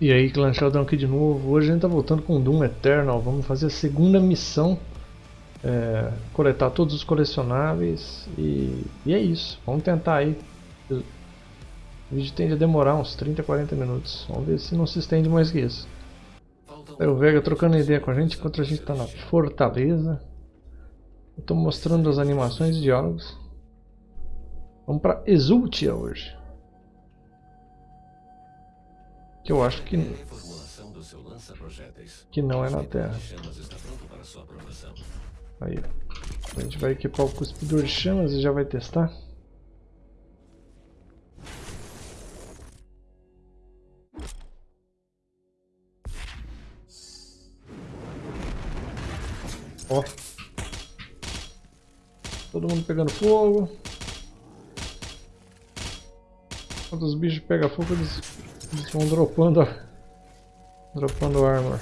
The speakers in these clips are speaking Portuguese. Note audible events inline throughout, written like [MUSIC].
E aí, Clã Sheldon aqui de novo. Hoje a gente tá voltando com Doom Eternal. Vamos fazer a segunda missão. É, coletar todos os colecionáveis. E, e, é isso. Vamos tentar aí. O vídeo tende a demorar uns 30, 40 minutos. Vamos ver se não se estende mais que isso. Aí o Vega trocando ideia com a gente enquanto a gente tá na Fortaleza. Eu tô mostrando as animações e diálogos. Vamos pra Exultia hoje. Que eu acho que que não é na Terra. Aí, a gente vai equipar o cuspidor de chamas e já vai testar. Ó. Todo mundo pegando fogo. Quando os bichos pegam fogo, eles eles vão dropando, dropando armor.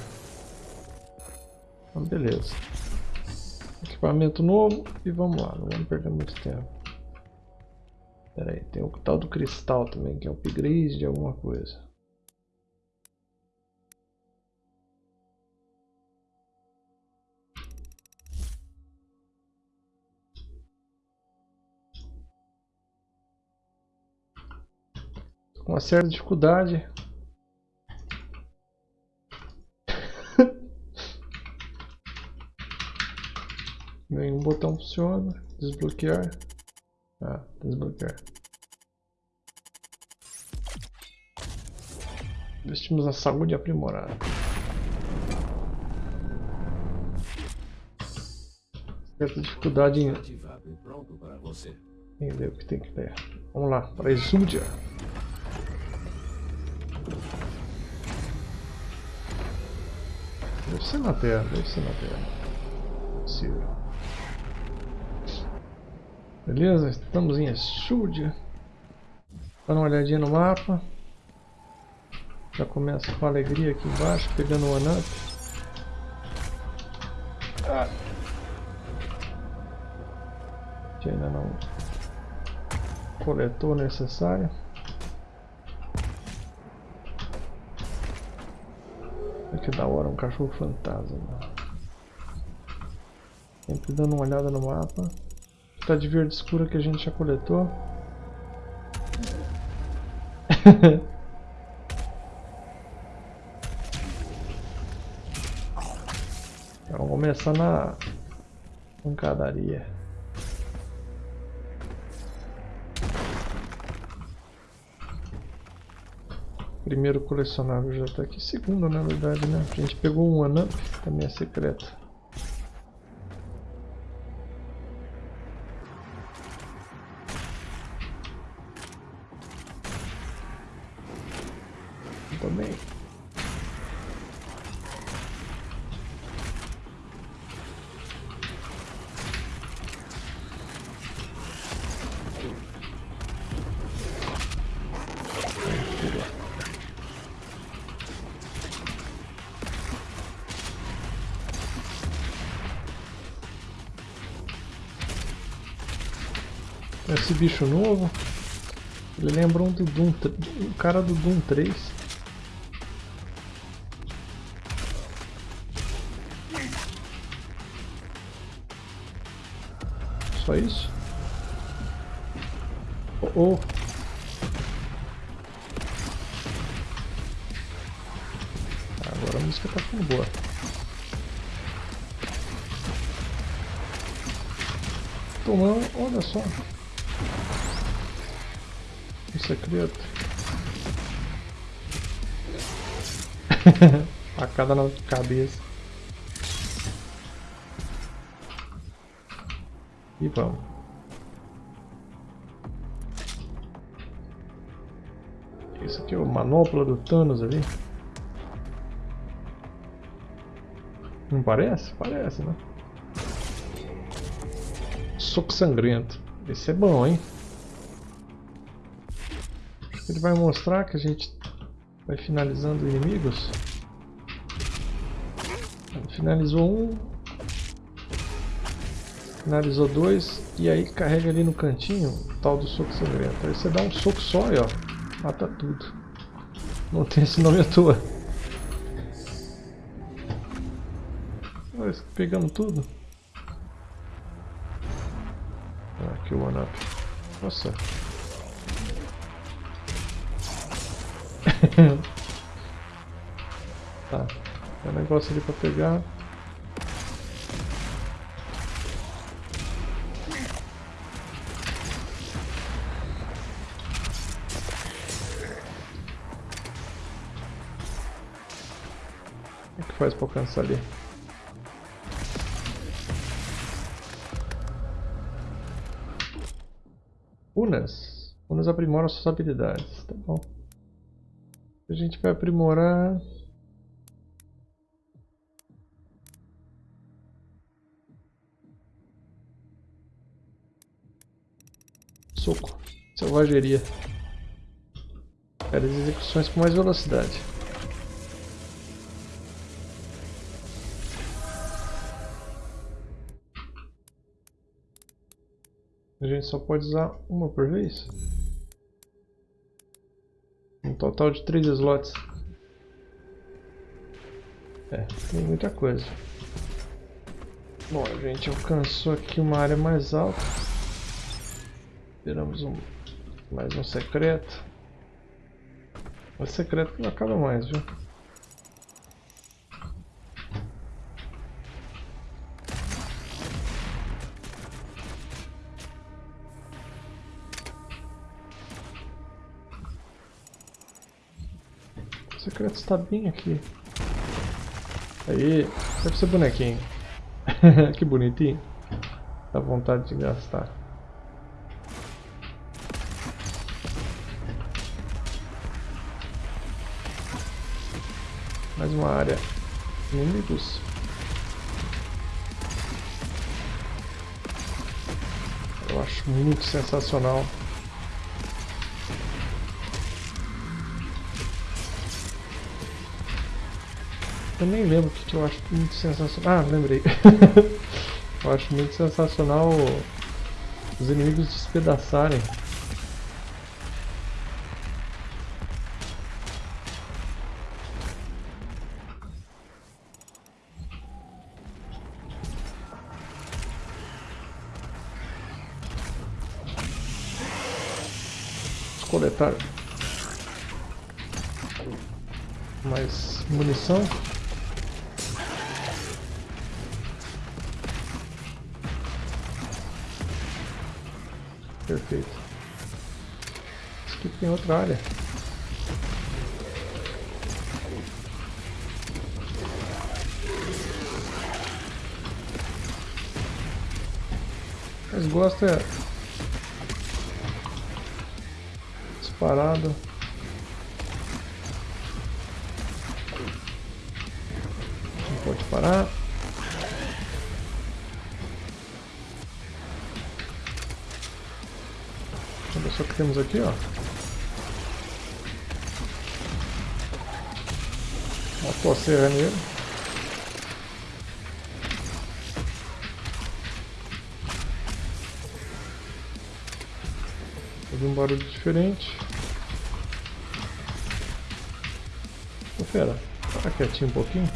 Então, beleza. Equipamento novo e vamos lá, não vamos perder muito tempo. Pera aí, tem o tal do cristal também, que é upgrade de alguma coisa. Com uma certa dificuldade. [LAUGHS] Nenhum botão funciona. Desbloquear. Ah, desbloquear. Investimos na saúde aprimorada. Certa dificuldade em entender o que tem que ter. Vamos lá, para Exúdia. Deve ser na Terra, deve ser na Terra. Possível. Beleza, estamos em Exúdia. Dando uma olhadinha no mapa. Já começa com alegria aqui embaixo, pegando o one up. Ah. Que ainda não coletou o necessário. Que da hora, um cachorro fantasma. Sempre dando uma olhada no mapa. Tá de verde escura que a gente já coletou. [LAUGHS] então, vamos começar na pancadaria. Primeiro colecionável já está aqui. Segundo, na verdade, né? A gente pegou um One Up, também é secreto. Também. Esse bicho novo, ele lembra um do Doom, o cara do Doom 3. Só isso? Oh, oh. Agora a música tá ficando boa. Tomando, olha só secreto. [LAUGHS] Facada na cabeça. E vamos. Isso aqui é o manopla do Thanos ali. Não parece? Parece, né? Soco sangrento. Esse é bom, hein? Ele vai mostrar que a gente vai finalizando inimigos. Finalizou um. Finalizou dois. E aí carrega ali no cantinho o tal do soco sangrento. Aí você dá um soco só e ó, mata tudo. Não tem esse nome à toa. Nós pegamos tudo. Ah, aqui o one up. Nossa. [LAUGHS] tá. Tem um negócio ali pra pegar. O que faz pra alcançar ali? Unas. Unas aprimoram suas habilidades, tá bom. A gente vai aprimorar... Soco. Selvageria. Quero as execuções com mais velocidade. A gente só pode usar uma por vez? Total de 3 slots. É, tem muita coisa. Bom, a gente alcançou aqui uma área mais alta. Tiramos um, mais um secreto. O secreto não acaba mais, viu? Secreto está bem aqui. Aí, deve ser bonequinho. [LAUGHS] que bonitinho. Dá vontade de gastar. Mais uma área. Inimigos. Eu acho muito sensacional Eu nem lembro o que, eu acho muito sensacional. Ah, lembrei. [LAUGHS] eu acho muito sensacional os inimigos despedaçarem. Vamos coletar mais munição. Perfeito. Isso aqui tem outra área. Mas gosta é disparado. Não pode parar. Temos aqui, ó. Uma coceira nele. Ouvi um barulho diferente. Ô fera, para quietinho um pouquinho.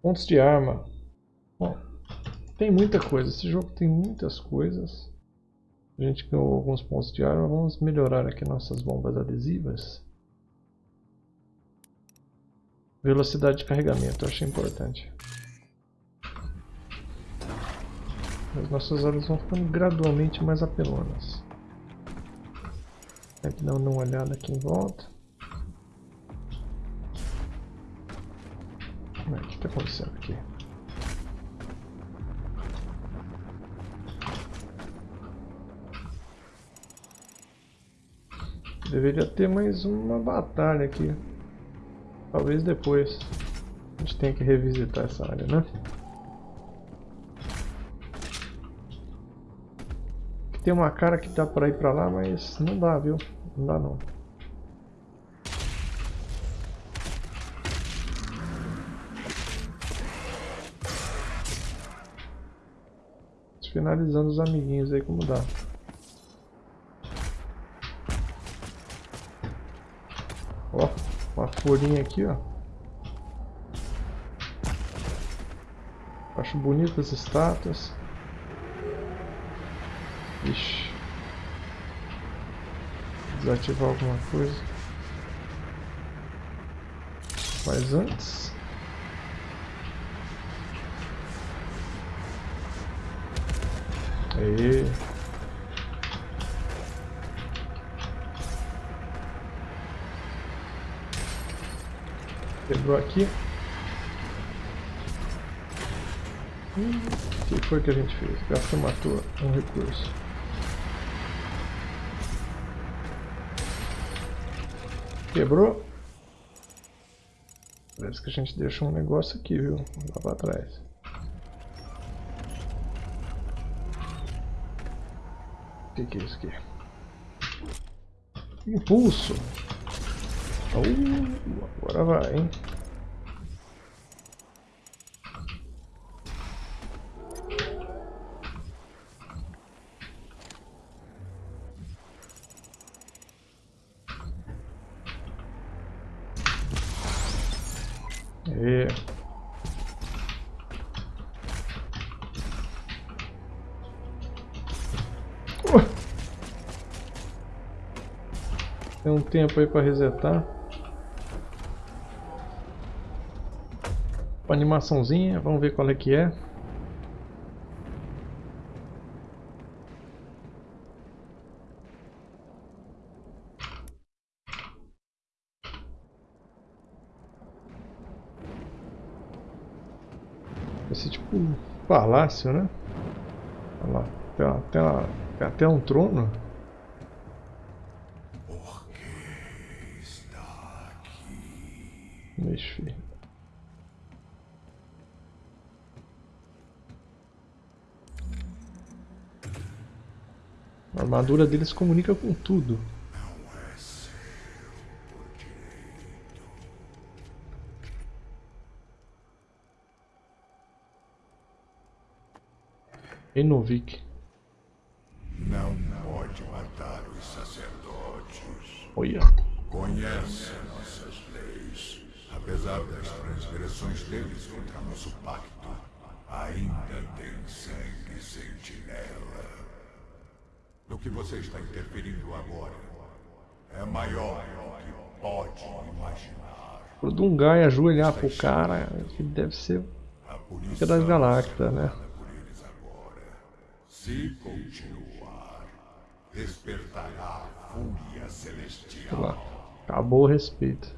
Pontos de arma. Tem muita coisa, esse jogo tem muitas coisas. A gente ganhou alguns pontos de arma, vamos melhorar aqui nossas bombas adesivas. Velocidade de carregamento, eu achei importante. As nossas armas vão ficando gradualmente mais apelonas. Tem que dar uma olhada aqui em volta. O que está acontecendo aqui? Deveria ter mais uma batalha aqui. Talvez depois. A gente tenha que revisitar essa área, né? Tem uma cara que dá pra ir pra lá, mas não dá, viu? Não dá não. Finalizando os amiguinhos aí como dá. Ó, uma folhinha aqui, ó. Acho bonitas as estátuas. Ixi. Desativar alguma coisa. Mas antes... Aí. Quebrou aqui. O que foi que a gente fez? Gasta matou um recurso. Quebrou. Parece que a gente deixou um negócio aqui, viu? Lá pra trás. O que, que é isso aqui? Impulso! Uh, agora vai, hein? Tem um tempo aí para resetar. Uma animaçãozinha, vamos ver qual é que é. Esse tipo um palácio, né? Olha lá, tem até, até um trono. Por que está aqui? Mexe, A armadura deles comunica com tudo. Não é seu por direito. Enovik. Não pode matar os sacerdotes. Olha. Conhece nossas leis. Apesar das transgressões deles contra nosso pacto, ainda tem sangue sentinela. No que você está interferindo agora é maior do que pode imaginar. O Dungai ajoelhar pro cara, que deve ser A Fica das Galactas, né? Se continuar, despertará a fúria celestial. lá. Acabou o respeito.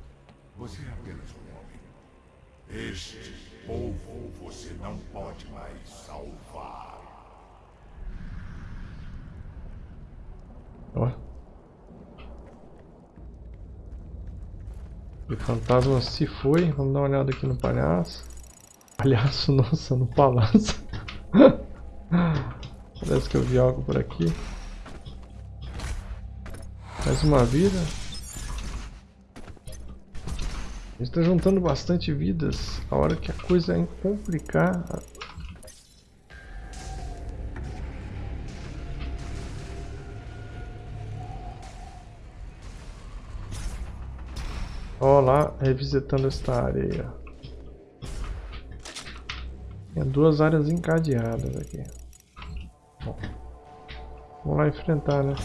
Você é apenas um homem. Este povo você não pode mais salvar. Ó. O fantasma se foi. Vamos dar uma olhada aqui no palhaço. Palhaço, [LAUGHS] nossa, no palácio. [LAUGHS] Parece que eu vi algo por aqui. Mais uma vida. A gente tá juntando bastante vidas. A hora que a coisa é complicar. Ó lá, revisitando esta área. Tem duas áreas encadeadas aqui. Bom, vamos lá enfrentar, né?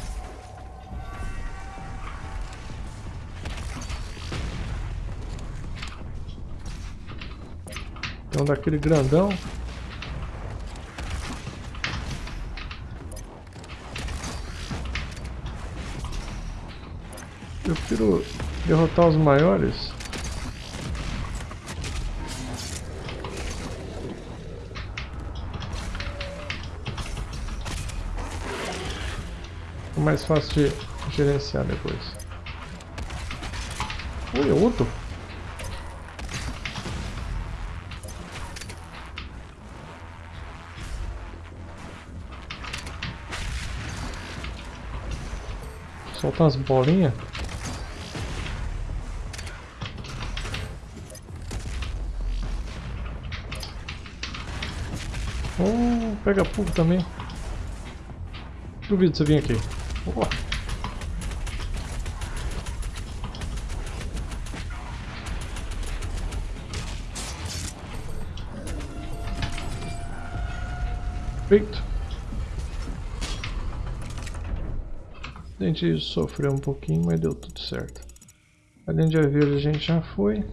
Um daquele grandão. Eu prefiro derrotar os maiores. É mais fácil de gerenciar depois. Ui, é outro? Soltar as bolinhas. pega fogo também. Duvido você vir aqui. Opa. Perfeito. A gente sofreu um pouquinho, mas deu tudo certo. Além de haver, a gente já foi.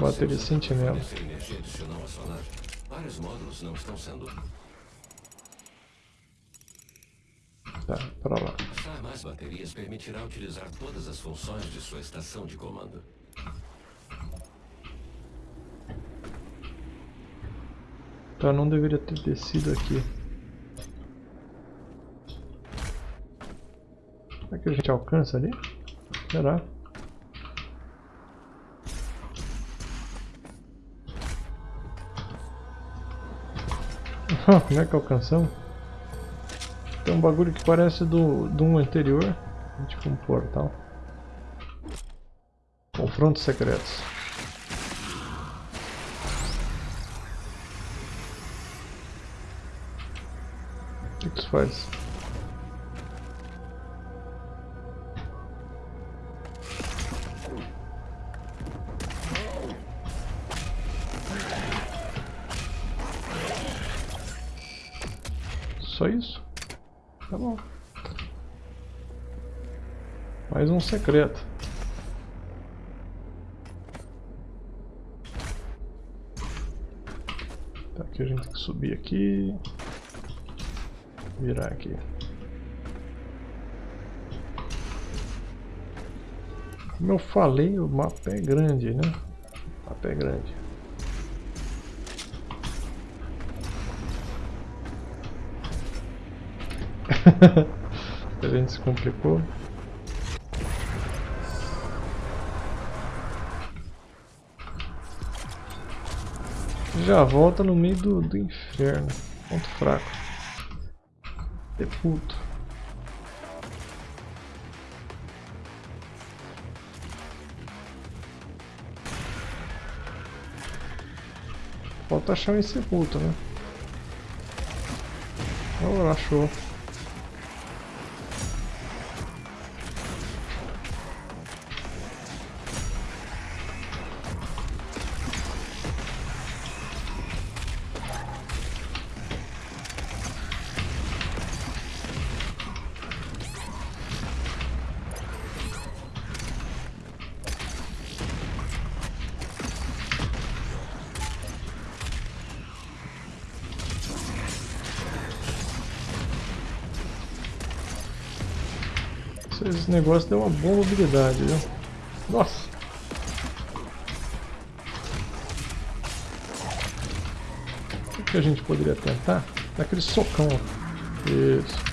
Bateria sentinela. Estão sendo. Tá, para lá. Achar mais baterias permitirá utilizar todas as funções de sua estação de comando. Tá, não deveria ter descido aqui. Será que a gente alcança ali? Será? Como é que alcançamos? Tem um bagulho que parece do, do um anterior. Tipo um portal. Confrontos secretos. O que, que isso faz? Secreto. Tá, aqui a gente tem que subir aqui. Virar aqui. Como eu falei, o mapa é grande, né? O mapa é grande. [LAUGHS] a gente se complicou. Já volta no meio do, do inferno. Ponto fraco. Deputo. Falta achar um sepulto, né? Oh, achou. Negócio deu uma boa mobilidade, viu? Nossa! O que a gente poderia tentar? Daquele socão. Isso.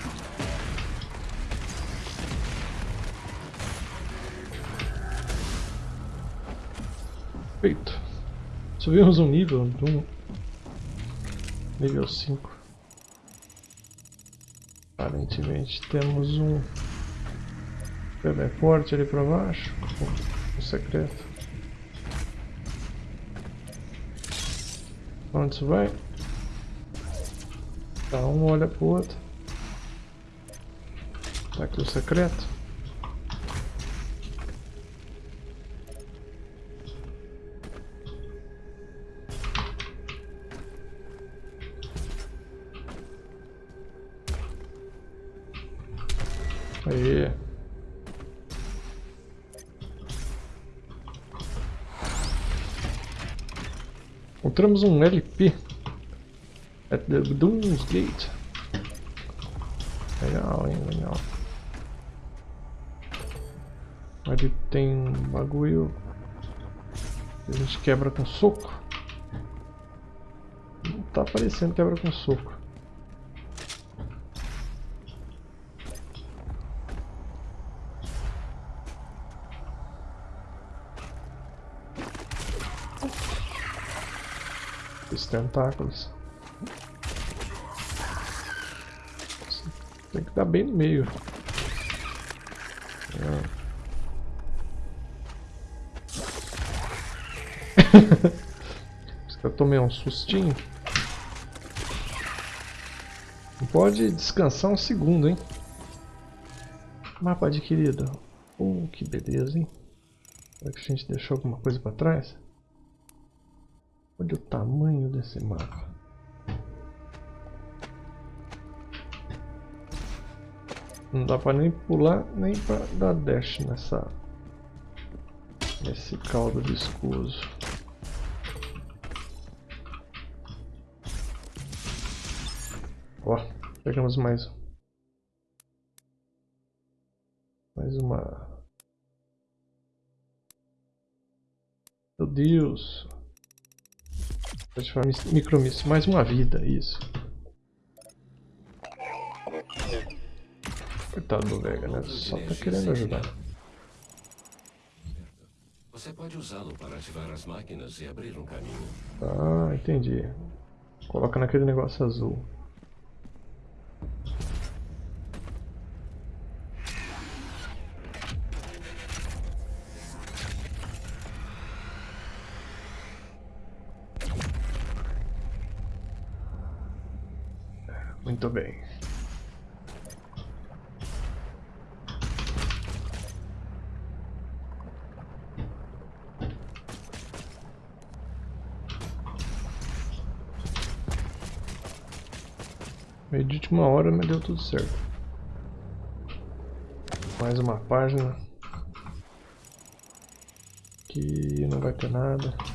Feito. Subimos um nível de um nível 5. Aparentemente temos um Teleporte ali pra baixo. O secreto. Onde isso vai? Tá, um olha pro outro. Tá aqui o secreto. Encontramos um LP at the Doom's Gate. Legal, hein? Legal. Ali tem um bagulho a gente quebra com soco. Não tá aparecendo quebra com soco. Os tentáculos. Tem que dar bem no meio. [LAUGHS] É. eu tomei um sustinho. Não pode descansar um segundo, hein? Mapa adquirido. Uh, que beleza, hein? Será que a gente deixou alguma coisa para trás? Olha o tamanho desse mapa. Não dá pra nem pular, nem pra dar dash nessa... Nesse caldo viscoso. Ó, pegamos mais Mais uma... Meu Deus! Ativar micromíssil. Mais uma vida, isso. Coitado do Vega, né? Só tá querendo ajudar. Você pode usá-lo para ativar as máquinas e abrir um caminho. Ah, entendi. Coloca naquele negócio azul. Muito bem. Meio de última hora, mas deu tudo certo. Mais uma página. Que não vai ter nada.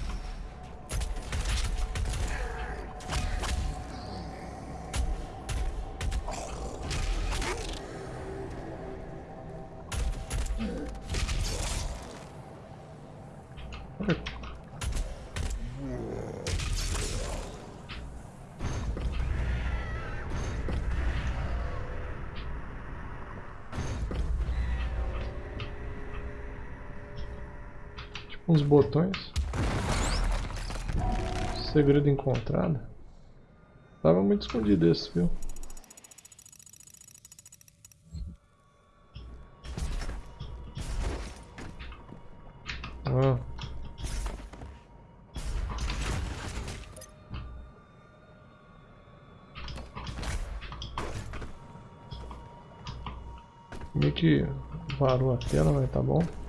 Uns botões. Segredo encontrado. Tava muito escondido esse, viu? Ah. Meio que varou a tela, mas tá bom.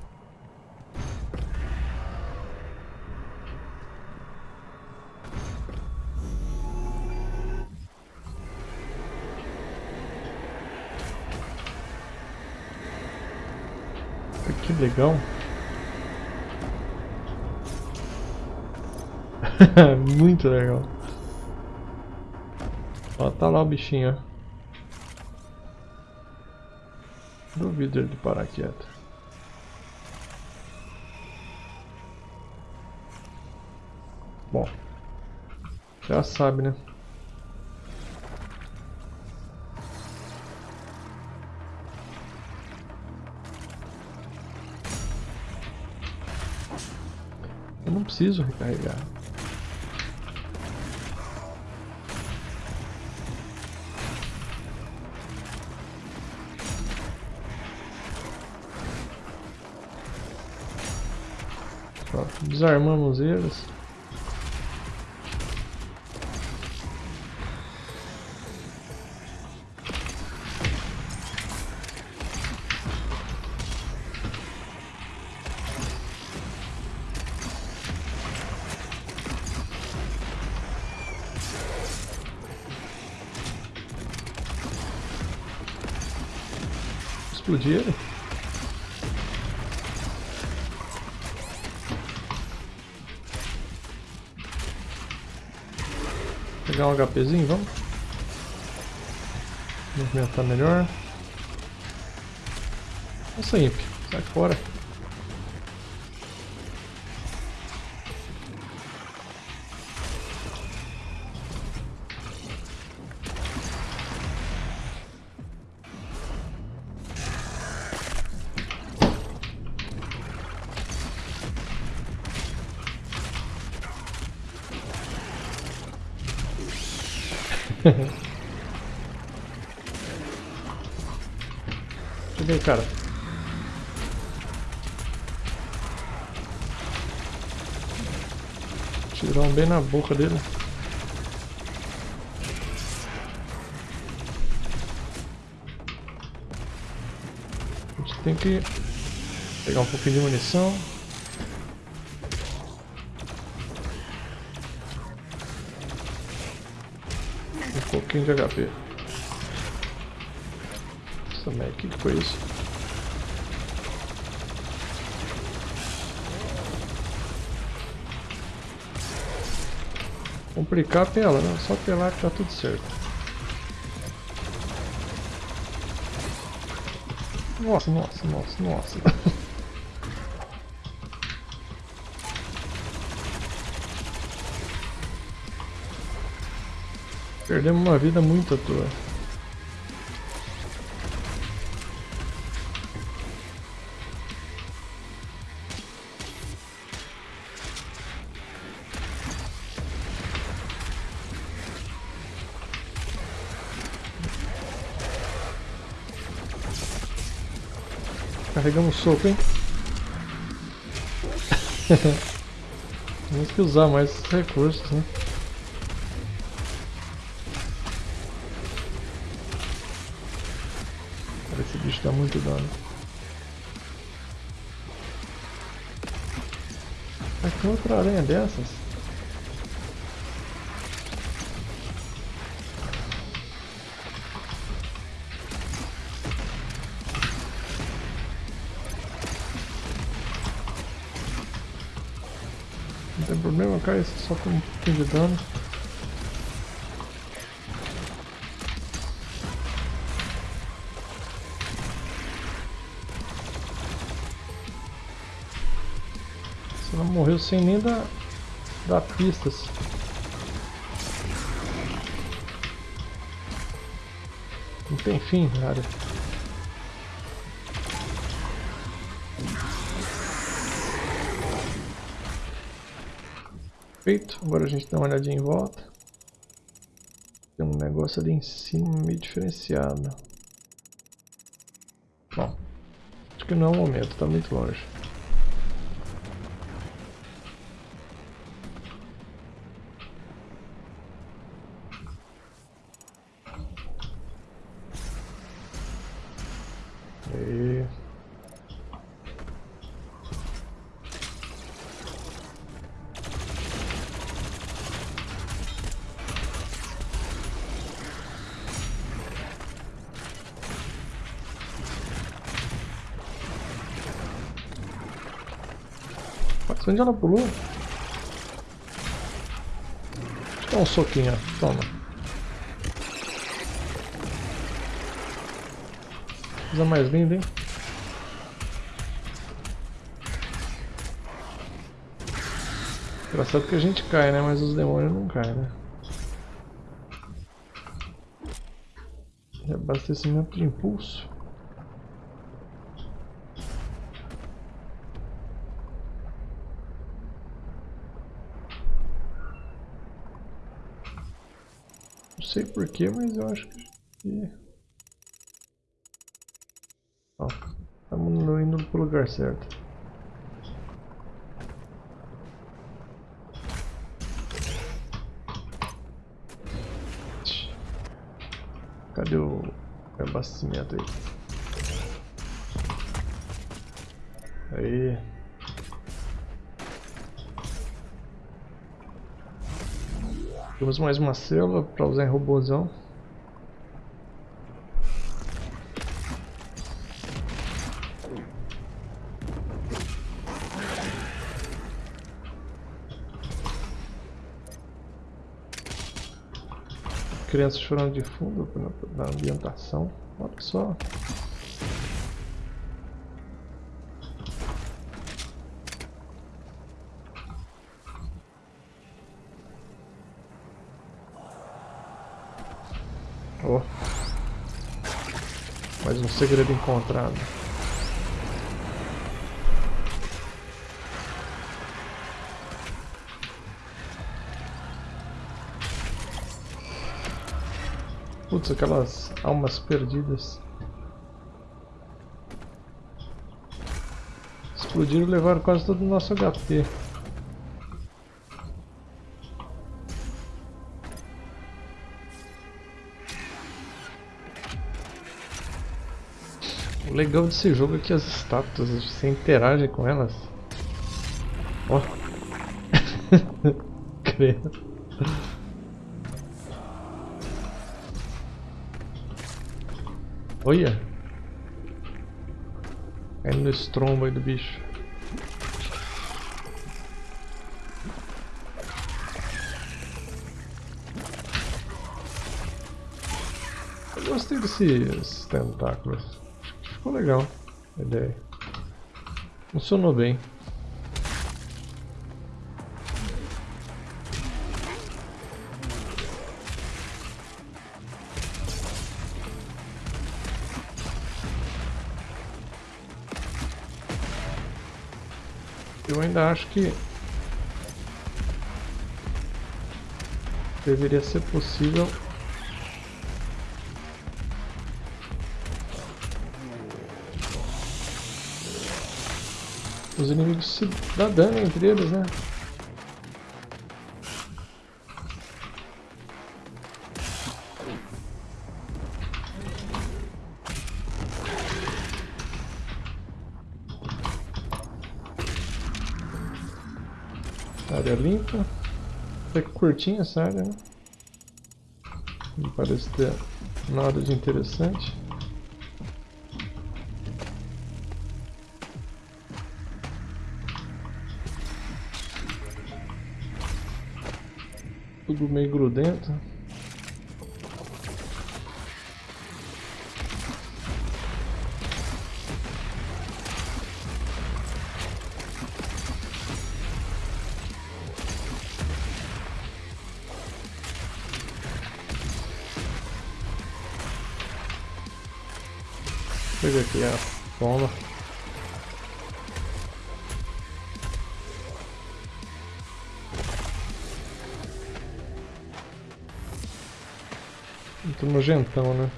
Legal. [LAUGHS] Muito legal. Ó, tá lá o bichinho. Duvido ele parar quieto. Bom, já sabe, né? Eu não preciso recarregar. desarmamos eles. HPzinho, vamos? Movimentar melhor. Nossa, Imp, sai fora. Cara? Tirar um bem na boca dele. A gente tem que pegar um pouquinho de munição. Um pouquinho de HP. O que, que foi isso? Complicar pela, né? Só pelar que tá tudo certo. Nossa, nossa, nossa, nossa. [LAUGHS] Perdemos uma vida muito à toa. Carregamos soco, hein? [LAUGHS] Temos que usar mais recursos, né? Esse bicho dá muito dano. Mas tem outra aranha dessas? Problema, cai só com um pouquinho de dano. Você não morreu sem nem dar, dar pistas. Não tem fim, cara. Agora a gente dá uma olhadinha em volta. Tem um negócio ali em cima meio diferenciado. Bom, acho que não é o momento, está muito longe. E... Mas onde ela pulou? Dar um soquinho, toma. Coisa mais linda, hein? Engraçado que a gente cai, né? Mas os demônios não caem, né? Abastecimento de impulso. Não sei porquê, mas eu acho que... Ó, estamos indo pro lugar certo. Cadê o abastecimento aí? Aí. Temos mais uma célula para usar em robôzão. Crianças chorando de fundo na, na ambientação. Olha só. Oh. Mais um segredo encontrado. Putz, aquelas almas perdidas. Explodiram e levaram quase todo o nosso HP. O legal desse jogo é que as estátuas, você interage com elas. Ó. [LAUGHS] Credo. Olha! Caindo no estrombo aí do bicho. Eu gostei desses tentáculos. Legal ideia. Funcionou bem. Eu ainda acho que deveria ser possível os inimigos se dar dano entre eles, né? Área limpa. Até que curtinha essa área, né? Não parece ter nada de interessante. Tudo meio grudento. Pega aqui a toma. Nojentão, né?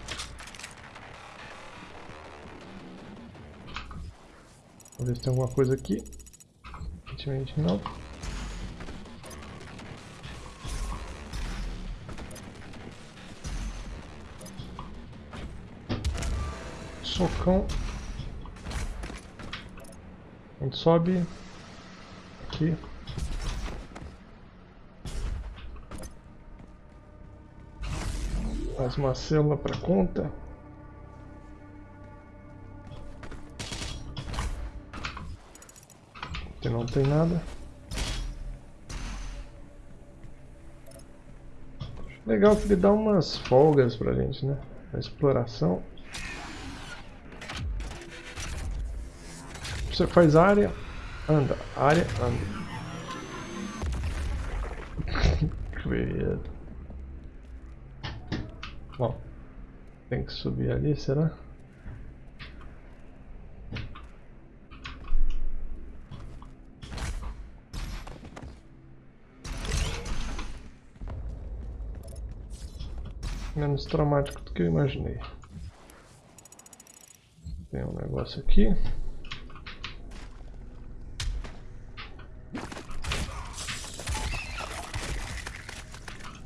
Vamos ver se tem alguma coisa aqui. Aparentemente não. Socão. A gente sobe aqui. Mais uma célula para conta. Aqui não tem nada. Legal que ele dá umas folgas pra gente, né? A exploração. Você faz área, anda, área, anda. [LAUGHS] Bom, tem que subir ali, será? Menos traumático do que eu imaginei. Tem um negócio aqui.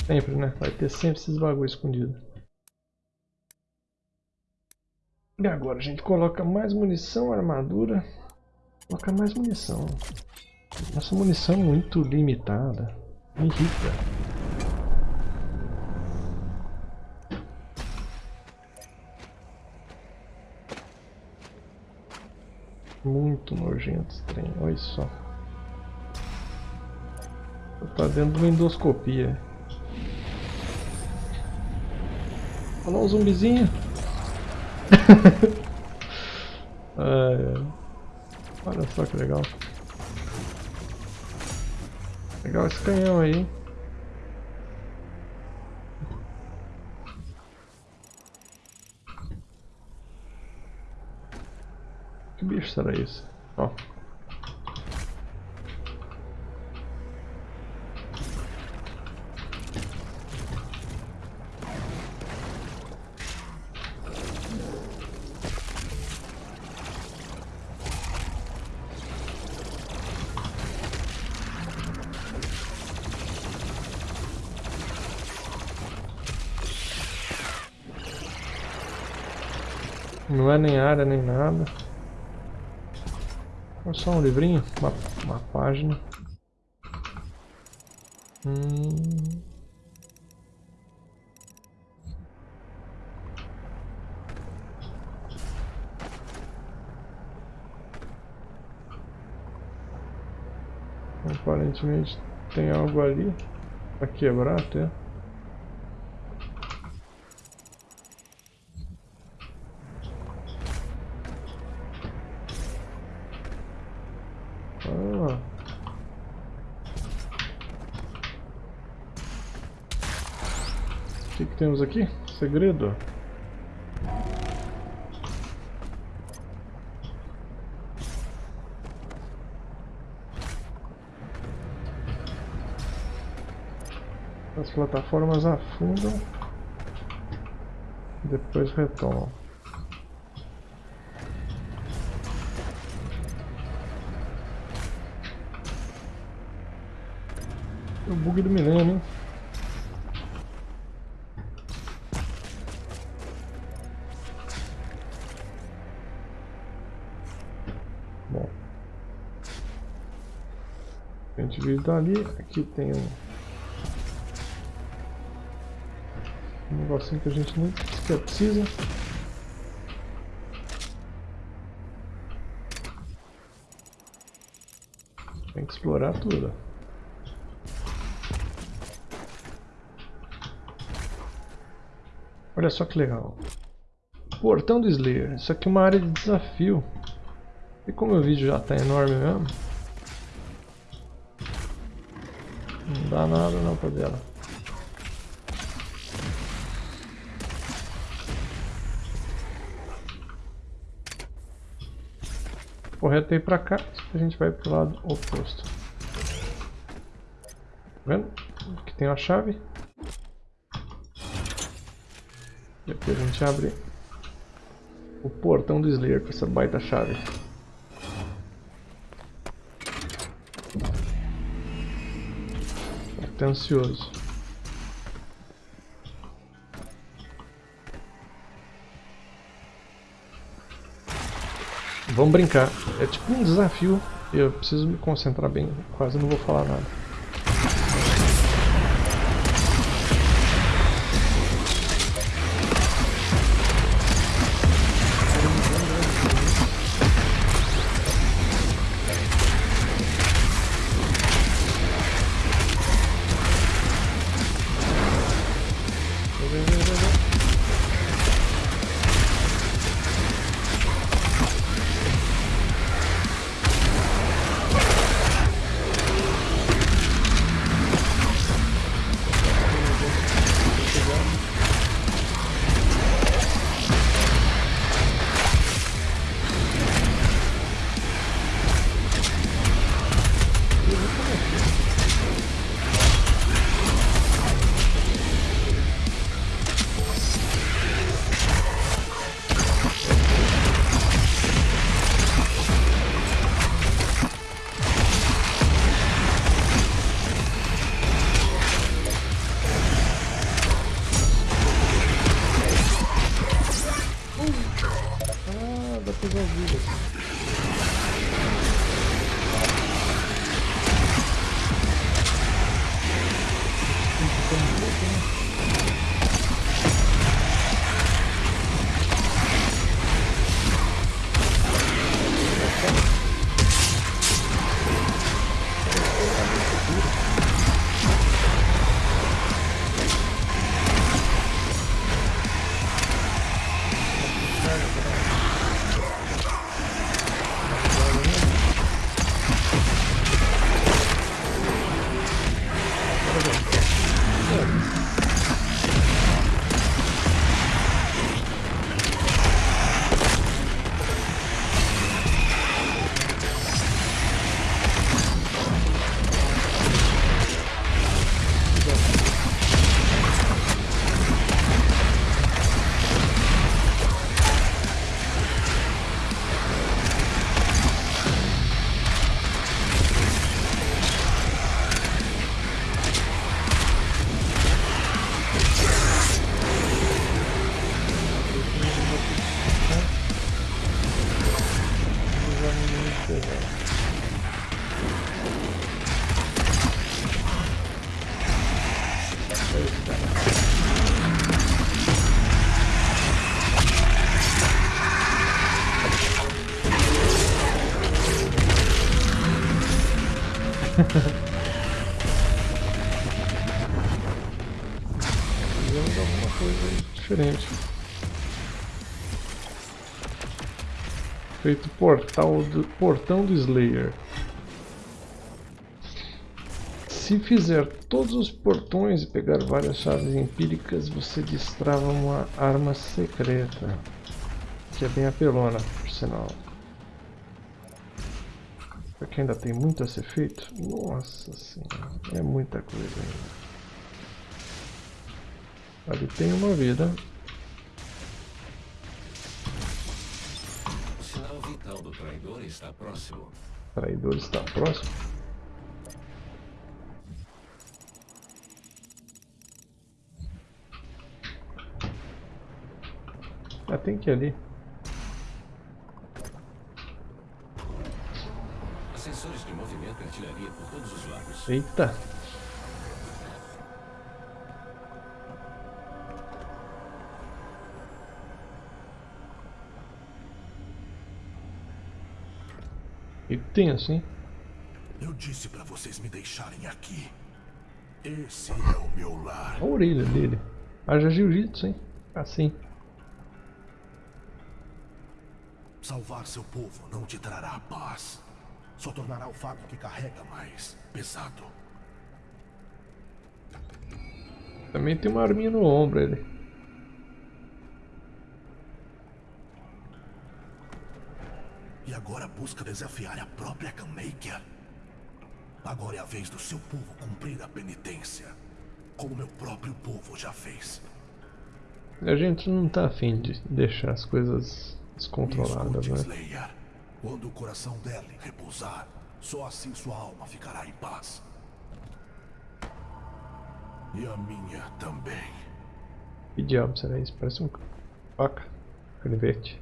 Sempre, né? Vai ter sempre esses bagulho escondido. E agora a gente coloca mais munição, armadura. Coloca mais munição. Nossa munição é muito limitada. Me irrita. Muito nojento esse trem, olha só. Tá dentro de uma endoscopia. Olha um zumbizinho. [LAUGHS] Olha só que legal. Legal esse canhão aí. Que bicho será isso? Ó. nem área, nem nada. É só um livrinho, uma, uma página. Hum... Aparentemente tem algo ali para quebrar até. O que, que temos aqui? Segredo. As plataformas afundam depois retomam. O bug do milênio, hein? Bom. A gente vive dali, aqui tem um um negocinho que a gente nem sequer precisa. Tem que explorar tudo. Olha só que legal. Portão do Slayer. Isso aqui é uma área de desafio. E como o vídeo já está enorme mesmo. Não dá nada não pra dela. Correto aí pra cá, a gente vai pro lado oposto. Tá vendo? Aqui tem a chave. E aqui a gente abre o portão do Slayer com essa baita chave. Tô ansioso. Vamos brincar. É tipo um desafio. Eu preciso me concentrar bem. Quase não vou falar nada. Fizemos alguma coisa diferente. Feito portal do, portão do Slayer. Se fizer todos os portões e pegar várias chaves empíricas, você destrava uma arma secreta. Que é bem apelona, por sinal. Porque ainda tem muito a ser feito. Nossa senhora, é muita coisa ainda. Ali tem uma vida. O sinal vital do traidor está próximo. O traidor está próximo. Ah, tem que ir ali. Sensores de movimento e artilharia por todos os lados. Eita! E tenso, hein? Eu disse pra vocês me deixarem aqui. Esse é o meu lar. A orelha dele. Haja jiu-jitsu, hein? Assim. Salvar seu povo não te trará paz. Só tornará o fardo que carrega mais pesado. Também tem uma arminha no ombro ele. E agora busca desafiar a própria Kamaker. Agora é a vez do seu povo cumprir a penitência. Como meu próprio povo já fez. A gente não tá afim de deixar as coisas descontroladas, né? Quando o coração dela repousar, só assim sua alma ficará em paz. E a minha também. Que diabo será isso? Parece um faca. Canivete.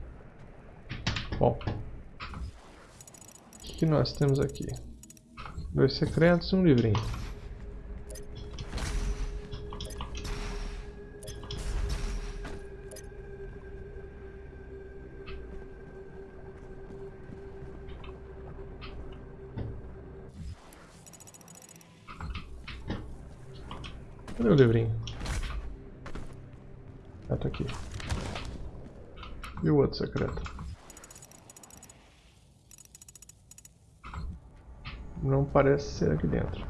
Bom. O que, que nós temos aqui? Dois secretos e um livrinho. Cadê o livrinho? Ah, tá aqui. E o outro secreto? Não parece ser aqui dentro.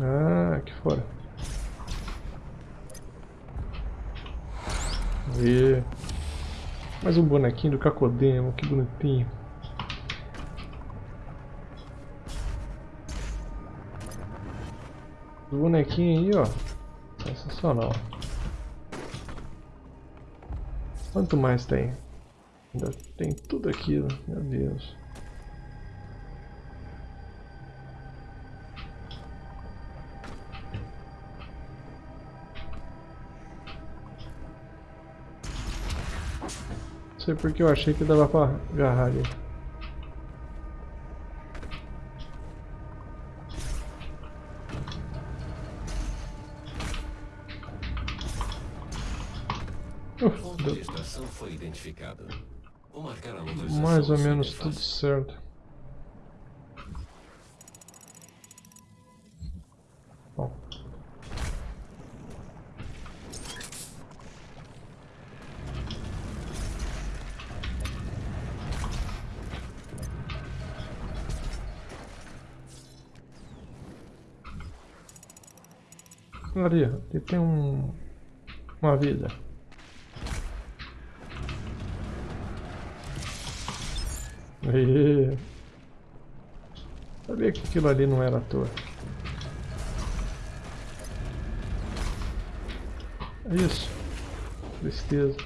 Ah, aqui fora. E mais um bonequinho do Cacodemo, que bonitinho. O bonequinho aí, ó. Sensacional. Quanto mais tem? Ainda tem tudo aquilo, meu Deus. Sei porque eu achei que dava pra agarrar ali. O ponto de extração foi identificado. Vou marcar a localização Mais ou menos tudo certo. Bom. Ali, aqui tem um, uma vida. Aê. Sabia que aquilo ali não era à toa. É isso. Tristeza.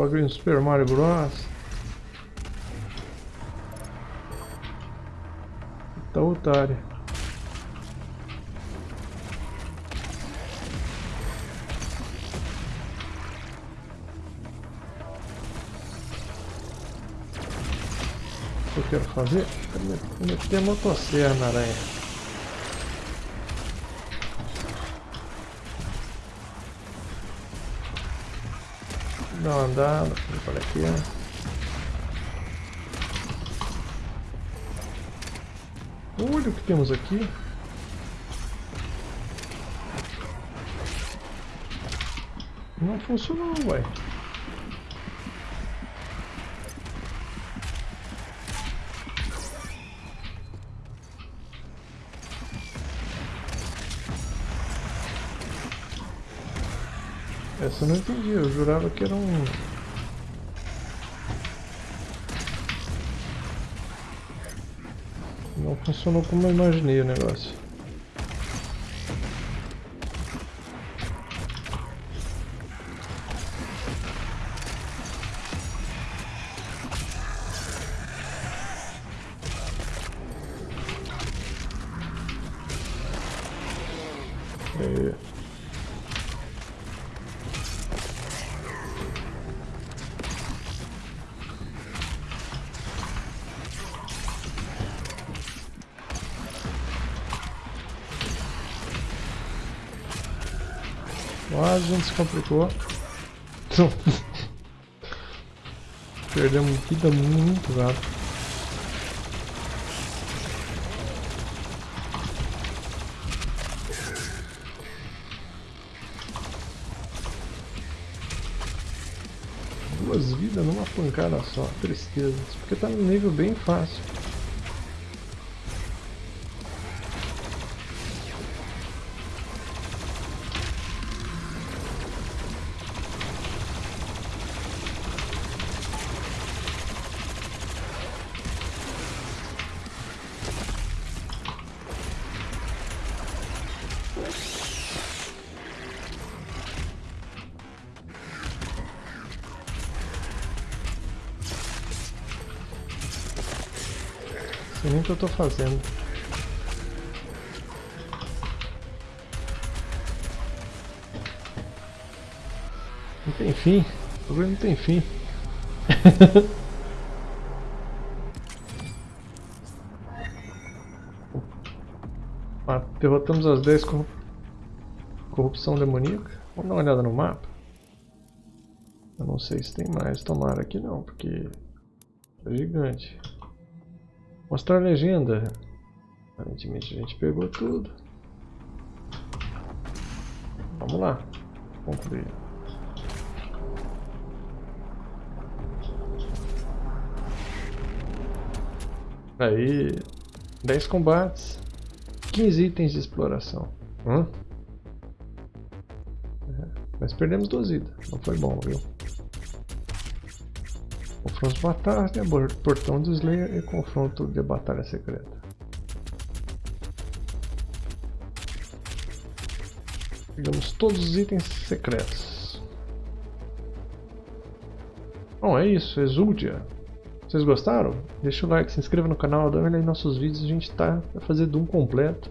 Os bagulhos Super Mario Bros. Tá otário. O que eu quero fazer? Quero meter a motosserra na aranha. Dá uma andada, por aqui. Olha o que temos aqui. Não funcionou, ué. Eu não entendi, eu jurava que era um... Não funcionou como eu imaginei o negócio. Se complicou. [LAUGHS] Perdemos vida muito rápido. Duas vidas numa pancada só, tristeza. Porque tá no nível bem fácil. Sei nem o que eu tô fazendo. Não tem fim. O problema não tem fim. [LAUGHS] ah, derrotamos as 10 com corrupção demoníaca. Vamos dar uma olhada no mapa. Eu não sei se tem mais. Tomara que não, porque é gigante. Mostrar a legenda. Aparentemente a gente pegou tudo. Vamos lá. Concluir. Aí, 10 combates, 15 itens de exploração. Hã? É, mas perdemos duas vidas, não foi bom, viu? Confronto de batalha, portão do Slayer e confronto de batalha secreta. Pegamos todos os itens secretos. Bom, é isso, Exuldia. Vocês gostaram? Deixa o like, se inscreva no canal, dá uma olhada em nossos vídeos, a gente tá a fazer Doom completo.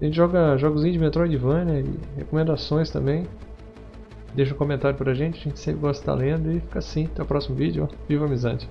A gente joga jogos de Metroidvania e recomendações também. Deixa um comentário pra gente, a gente sempre gosta de estar lendo e fica assim. Até o próximo vídeo. Viva amizade!